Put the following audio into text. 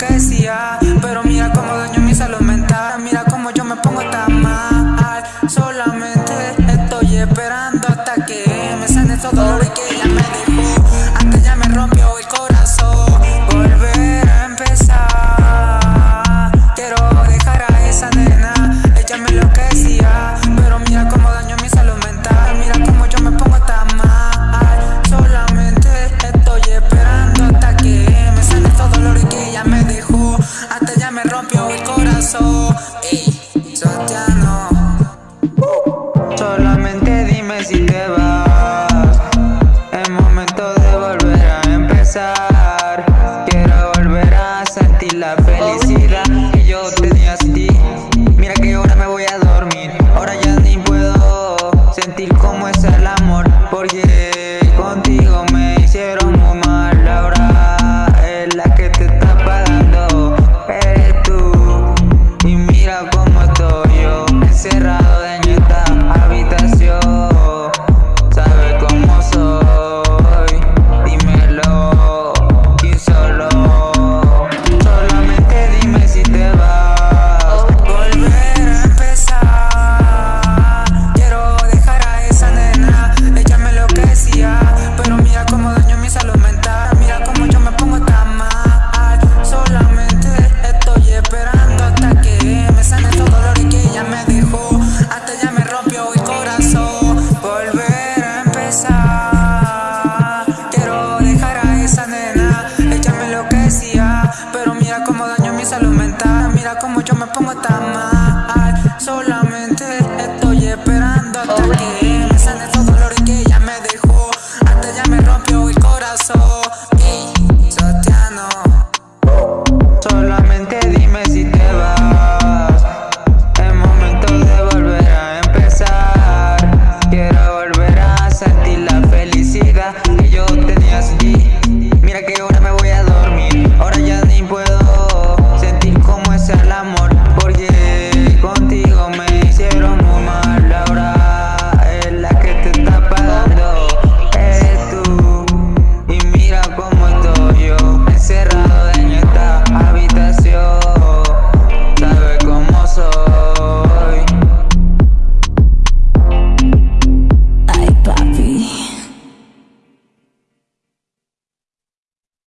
que decía ti la felicidad que yo tenía sin ti. Mira que ahora me voy a dormir, ahora ya ni puedo sentir como yo me pongo tan mal. Solamente estoy esperando hasta que me sane todo que ella me dejó. Hasta ya me rompió el corazón. Solamente dime si te vas. Es momento de volver a empezar. Quiero volver a sentir la felicidad.